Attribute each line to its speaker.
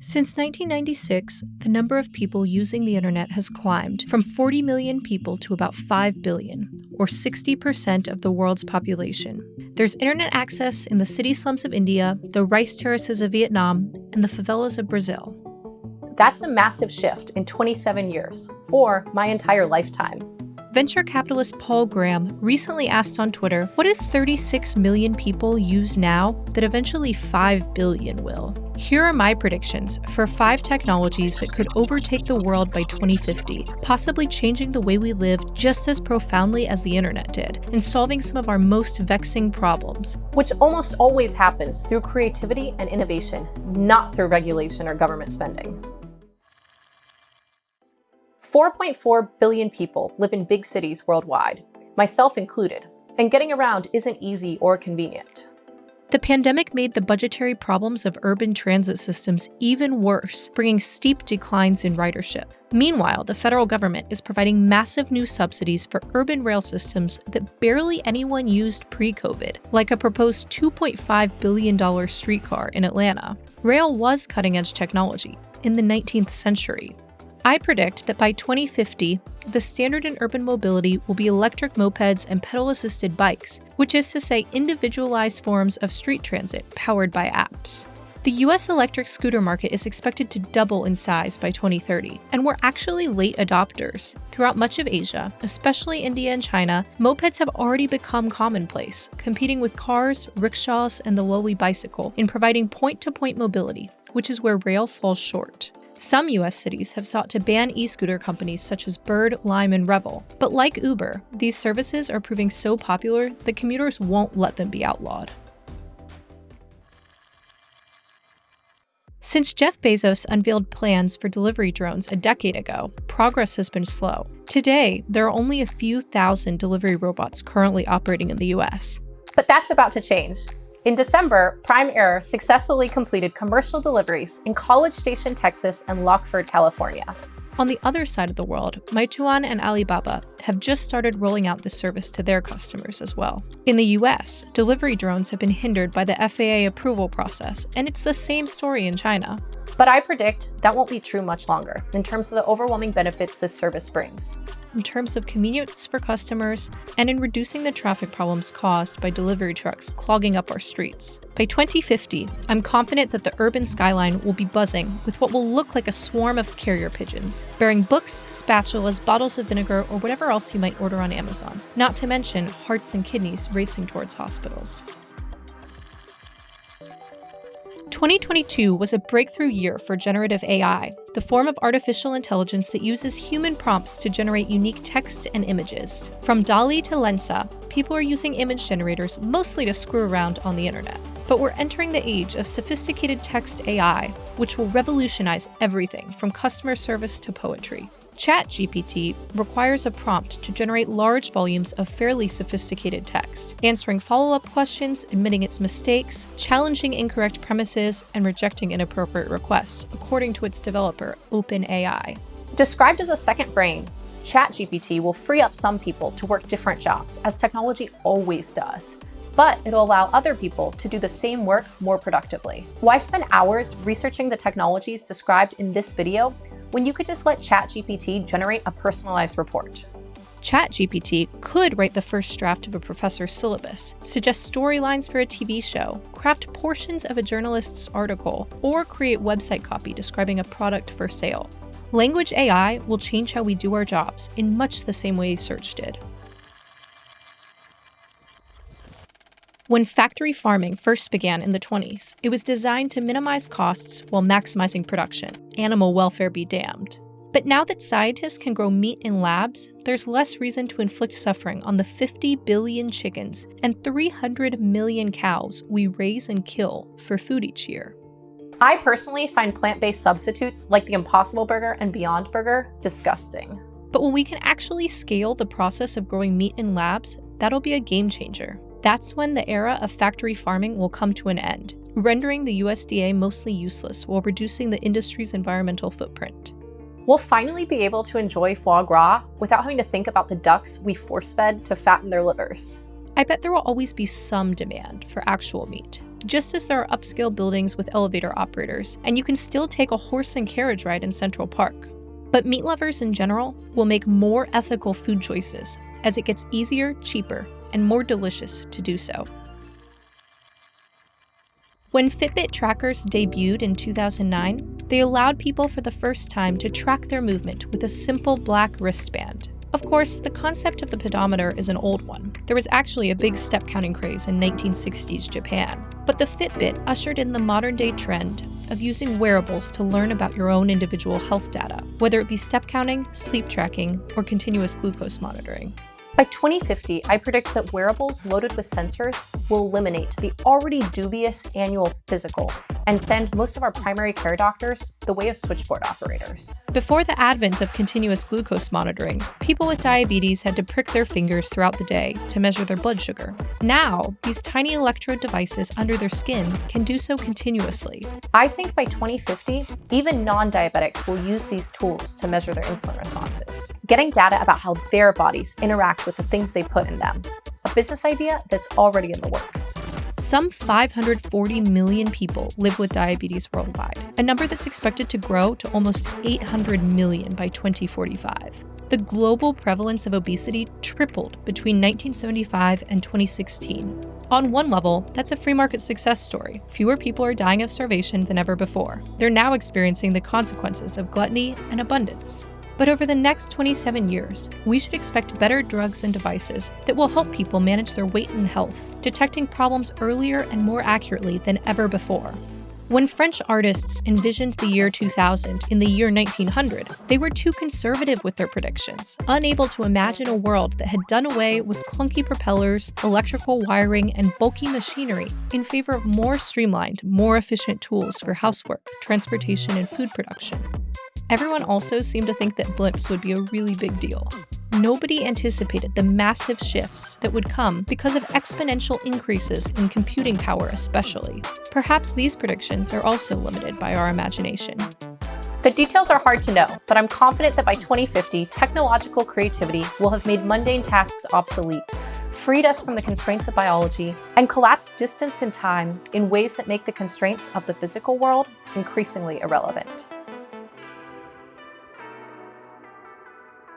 Speaker 1: Since 1996, the number of people using the internet has climbed from 40 million people to about 5 billion, or 60% of the world's population. There's internet access in the city slums of India, the rice terraces of Vietnam, and the favelas of Brazil.
Speaker 2: That's a massive shift in 27 years, or my entire lifetime.
Speaker 1: Venture capitalist Paul Graham recently asked on Twitter, what if 36 million people use now that eventually 5 billion will? Here are my predictions for five technologies that could overtake the world by 2050, possibly changing the way we live just as profoundly as the internet did, and solving some of our most vexing problems.
Speaker 2: Which almost always happens through creativity and innovation, not through regulation or government spending. 4.4 billion people live in big cities worldwide, myself included, and getting around isn't easy or convenient.
Speaker 1: The pandemic made the budgetary problems of urban transit systems even worse, bringing steep declines in ridership. Meanwhile, the federal government is providing massive new subsidies for urban rail systems that barely anyone used pre COVID, like a proposed $2.5 billion streetcar in Atlanta. Rail was cutting edge technology in the 19th century, I predict that by 2050, the standard in urban mobility will be electric mopeds and pedal assisted bikes, which is to say, individualized forms of street transit powered by apps. The US electric scooter market is expected to double in size by 2030, and we're actually late adopters. Throughout much of Asia, especially India and China, mopeds have already become commonplace, competing with cars, rickshaws, and the lowly bicycle in providing point to point mobility, which is where rail falls short. Some US cities have sought to ban e scooter companies such as Bird, Lime, and Revel. But like Uber, these services are proving so popular that commuters won't let them be outlawed. Since Jeff Bezos unveiled plans for delivery drones a decade ago, progress has been slow. Today, there are only a few thousand delivery robots currently operating in the US.
Speaker 2: But that's about to change. In December, Prime Air successfully completed commercial deliveries in College Station, Texas and Lockeford, California.
Speaker 1: On the other side of the world, Meituan and Alibaba have just started rolling out this service to their customers as well. In the US, delivery drones have been hindered by the FAA approval process, and it's the same story in China.
Speaker 2: But I predict that won't be true much longer in terms of the overwhelming benefits this service brings
Speaker 1: in terms of convenience for customers and in reducing the traffic problems caused by delivery trucks clogging up our streets. By 2050, I'm confident that the urban skyline will be buzzing with what will look like a swarm of carrier pigeons, bearing books, spatulas, bottles of vinegar, or whatever else you might order on Amazon, not to mention hearts and kidneys racing towards hospitals. 2022 was a breakthrough year for generative AI, the form of artificial intelligence that uses human prompts to generate unique text and images. From DALL-E to Lensa, people are using image generators mostly to screw around on the internet. But we're entering the age of sophisticated text AI, which will revolutionize everything from customer service to poetry. ChatGPT requires a prompt to generate large volumes of fairly sophisticated text, answering follow up questions, admitting its mistakes, challenging incorrect premises, and rejecting inappropriate requests, according to its developer, OpenAI.
Speaker 2: Described as a second brain, ChatGPT will free up some people to work different jobs, as technology always does but it'll allow other people to do the same work more productively. Why spend hours researching the technologies described in this video when you could just let ChatGPT generate a personalized report.
Speaker 1: ChatGPT could write the first draft of a professor's syllabus, suggest storylines for a TV show, craft portions of a journalist's article, or create website copy describing a product for sale. Language AI will change how we do our jobs in much the same way search did. When factory farming first began in the 20s, it was designed to minimize costs while maximizing production. Animal welfare be damned. But now that scientists can grow meat in labs, there's less reason to inflict suffering on the 50 billion chickens and 300 million cows we raise and kill for food each year.
Speaker 2: I personally find plant-based substitutes like the Impossible Burger and Beyond Burger disgusting.
Speaker 1: But when we can actually scale the process of growing meat in labs, that'll be a game changer. That's when the era of factory farming will come to an end, rendering the USDA mostly useless while reducing the industry's environmental footprint.
Speaker 2: We'll finally be able to enjoy foie gras without having to think about the ducks we force fed to fatten their livers.
Speaker 1: I bet there will always be some demand for actual meat, just as there are upscale buildings with elevator operators, and you can still take a horse and carriage ride in Central Park. But meat lovers in general will make more ethical food choices as it gets easier, cheaper, and more delicious to do so. When Fitbit trackers debuted in 2009, they allowed people for the first time to track their movement with a simple black wristband. Of course, the concept of the pedometer is an old one. There was actually a big step counting craze in 1960s Japan. But the Fitbit ushered in the modern day trend of using wearables to learn about your own individual health data, whether it be step counting, sleep tracking, or continuous glucose monitoring.
Speaker 2: By 2050, I predict that wearables loaded with sensors will eliminate the already dubious annual physical and send most of our primary care doctors the way of switchboard operators.
Speaker 1: Before the advent of continuous glucose monitoring, people with diabetes had to prick their fingers throughout the day to measure their blood sugar. Now, these tiny electrode devices under their skin can do so continuously.
Speaker 2: I think by 2050, even non-diabetics will use these tools to measure their insulin responses, getting data about how their bodies interact with the things they put in them. A business idea that's already in the works.
Speaker 1: Some 540 million people live with diabetes worldwide, a number that's expected to grow to almost 800 million by 2045. The global prevalence of obesity tripled between 1975 and 2016. On one level, that's a free market success story. Fewer people are dying of starvation than ever before. They're now experiencing the consequences of gluttony and abundance. But over the next 27 years, we should expect better drugs and devices that will help people manage their weight and health, detecting problems earlier and more accurately than ever before. When French artists envisioned the year 2000 in the year 1900, they were too conservative with their predictions, unable to imagine a world that had done away with clunky propellers, electrical wiring, and bulky machinery in favor of more streamlined, more efficient tools for housework, transportation, and food production. Everyone also seemed to think that blimps would be a really big deal. Nobody anticipated the massive shifts that would come because of exponential increases in computing power, especially. Perhaps these predictions are also limited by our imagination.
Speaker 2: The details are hard to know, but I'm confident that by 2050, technological creativity will have made mundane tasks obsolete, freed us from the constraints of biology, and collapsed distance and time in ways that make the constraints of the physical world increasingly irrelevant.